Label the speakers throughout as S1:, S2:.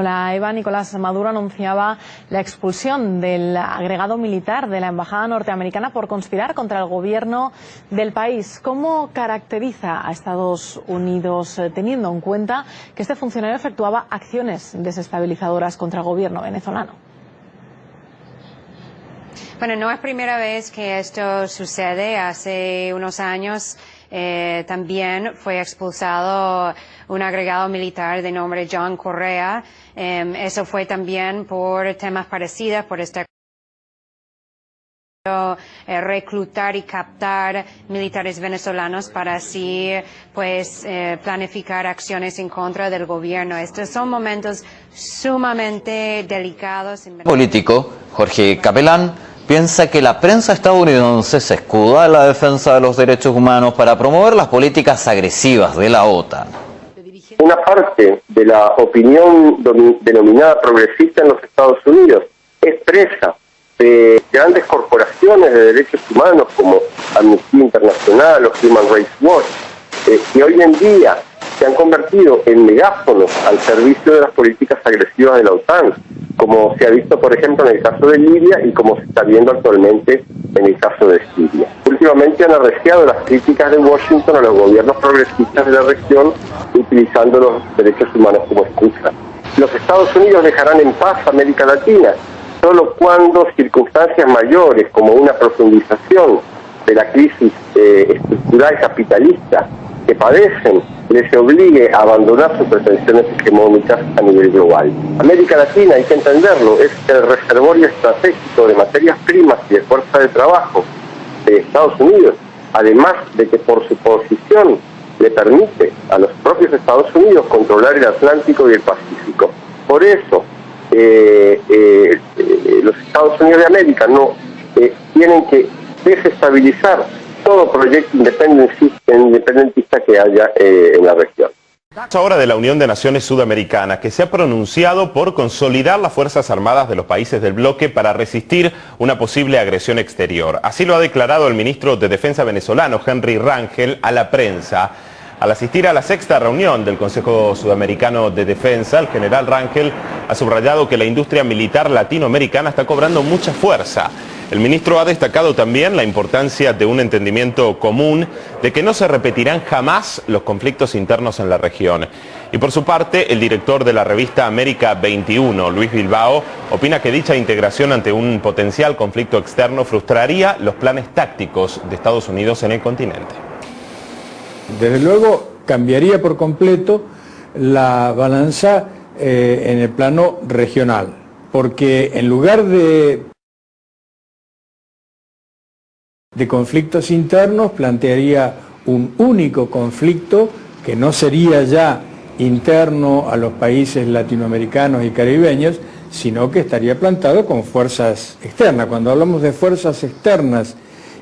S1: Hola Eva, Nicolás Maduro anunciaba la expulsión del agregado militar de la Embajada norteamericana por conspirar contra el gobierno del país. ¿Cómo caracteriza a Estados Unidos eh, teniendo en cuenta que este funcionario efectuaba acciones desestabilizadoras contra el gobierno venezolano?
S2: Bueno, no es primera vez que esto sucede. Hace unos años eh, también fue expulsado un agregado militar de nombre John Correa. Eh, eso fue también por temas parecidos, por este eh, reclutar y captar militares venezolanos para así pues eh, planificar acciones en contra del gobierno. Estos son momentos sumamente delicados.
S3: Político Jorge Capelán piensa que la prensa estadounidense se escuda en la defensa de los derechos humanos para promover las políticas agresivas de la OTAN.
S4: Una parte de la opinión denominada progresista en los Estados Unidos expresa de grandes corporaciones de derechos humanos como Amnistía Internacional o Human Rights Watch, eh, que hoy en día se han convertido en megáfonos al servicio de las políticas agresivas de la OTAN, como se ha visto, por ejemplo, en el caso de Libia y como se está viendo actualmente en el caso de Siria. Últimamente han arreciado las críticas de Washington a los gobiernos progresistas de la región utilizando los derechos humanos como excusa. Los Estados Unidos dejarán en paz a América Latina solo cuando circunstancias mayores como una profundización de la crisis eh, estructural capitalista que padecen les obligue a abandonar sus pretensiones hegemónicas a nivel global. América Latina, hay que entenderlo, es el reservorio estratégico de materias primas y de fuerza de trabajo de Estados Unidos, además de que por su posición le permite a los propios Estados Unidos controlar el Atlántico y el Pacífico. Por eso, eh, eh, los Estados Unidos de América no tienen que desestabilizar todo proyecto independentista que haya eh, en la región.
S5: Ahora de la Unión de Naciones Sudamericanas, que se ha pronunciado por consolidar las Fuerzas Armadas de los países del bloque para resistir una posible agresión exterior. Así lo ha declarado el ministro de Defensa venezolano, Henry Rangel, a la prensa. Al asistir a la sexta reunión del Consejo Sudamericano de Defensa, el general Rangel ha subrayado que la industria militar latinoamericana está cobrando mucha fuerza. El ministro ha destacado también la importancia de un entendimiento común de que no se repetirán jamás los conflictos internos en la región. Y por su parte, el director de la revista América 21, Luis Bilbao, opina que dicha integración ante un potencial conflicto externo frustraría los planes tácticos de Estados Unidos en el continente.
S6: Desde luego, cambiaría por completo la balanza eh, en el plano regional, porque en lugar de de conflictos internos, plantearía un único conflicto que no sería ya interno a los países latinoamericanos y caribeños, sino que estaría plantado con fuerzas externas. Cuando hablamos de fuerzas externas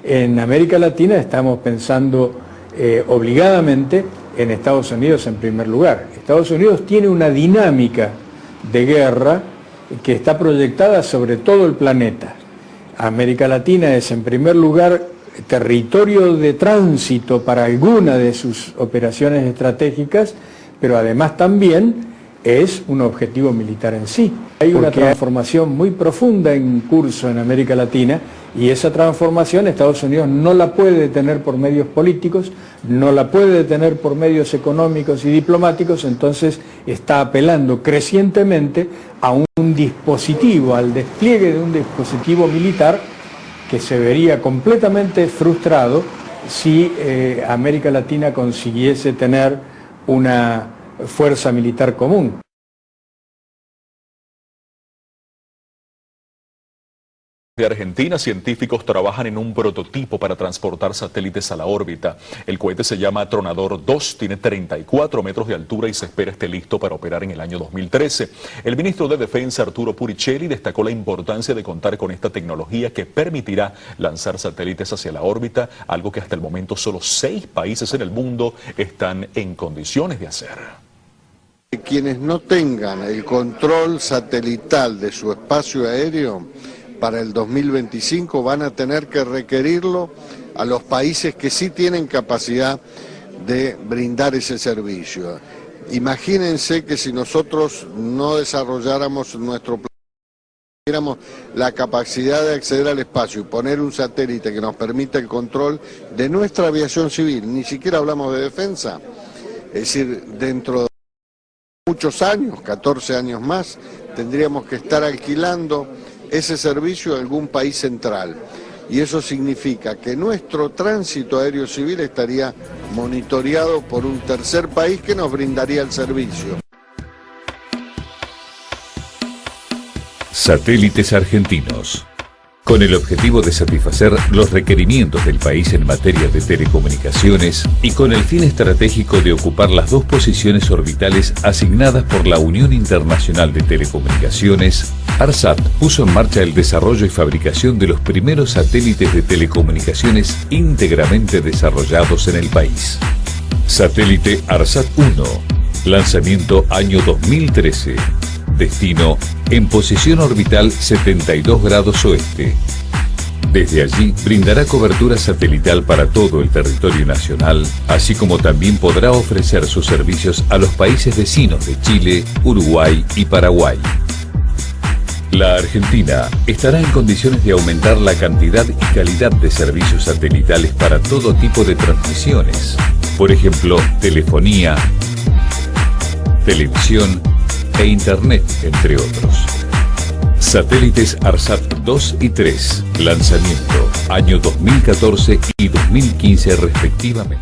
S6: en América Latina estamos pensando eh, obligadamente en Estados Unidos en primer lugar. Estados Unidos tiene una dinámica de guerra que está proyectada sobre todo el planeta. América Latina es en primer lugar territorio de tránsito para alguna de sus operaciones estratégicas, pero además también es un objetivo militar en sí. Hay una transformación muy profunda en curso en América Latina y esa transformación Estados Unidos no la puede detener por medios políticos, no la puede detener por medios económicos y diplomáticos, entonces está apelando crecientemente a un dispositivo, al despliegue de un dispositivo militar que se vería completamente frustrado si eh, América Latina consiguiese tener una fuerza militar común.
S7: De Argentina, científicos trabajan en un prototipo para transportar satélites a la órbita. El cohete se llama Tronador 2, tiene 34 metros de altura y se espera esté listo para operar en el año 2013. El ministro de Defensa, Arturo Puricelli, destacó la importancia de contar con esta tecnología que permitirá lanzar satélites hacia la órbita, algo que hasta el momento solo seis países en el mundo están en condiciones de hacer.
S8: Quienes no tengan el control satelital de su espacio aéreo para el 2025 van a tener que requerirlo a los países que sí tienen capacidad de brindar ese servicio. Imagínense que si nosotros no desarrolláramos nuestro plan, tuviéramos la capacidad de acceder al espacio y poner un satélite que nos permita el control de nuestra aviación civil, ni siquiera hablamos de defensa, es decir, dentro de muchos años, 14 años más, tendríamos que estar alquilando ese servicio a algún país central. Y eso significa que nuestro tránsito aéreo civil estaría monitoreado por un tercer país que nos brindaría el servicio.
S9: Satélites argentinos. Con el objetivo de satisfacer los requerimientos del país en materia de telecomunicaciones y con el fin estratégico de ocupar las dos posiciones orbitales asignadas por la Unión Internacional de Telecomunicaciones, ARSAT puso en marcha el desarrollo y fabricación de los primeros satélites de telecomunicaciones íntegramente desarrollados en el país. Satélite ARSAT 1, lanzamiento año 2013. Destino en posición orbital 72 grados oeste. Desde allí brindará cobertura satelital para todo el territorio nacional, así como también podrá ofrecer sus servicios a los países vecinos de Chile, Uruguay y Paraguay. La Argentina estará en condiciones de aumentar la cantidad y calidad de servicios satelitales para todo tipo de transmisiones, por ejemplo, telefonía, televisión e Internet, entre otros. Satélites ARSAT 2 y 3, lanzamiento, año 2014 y 2015 respectivamente.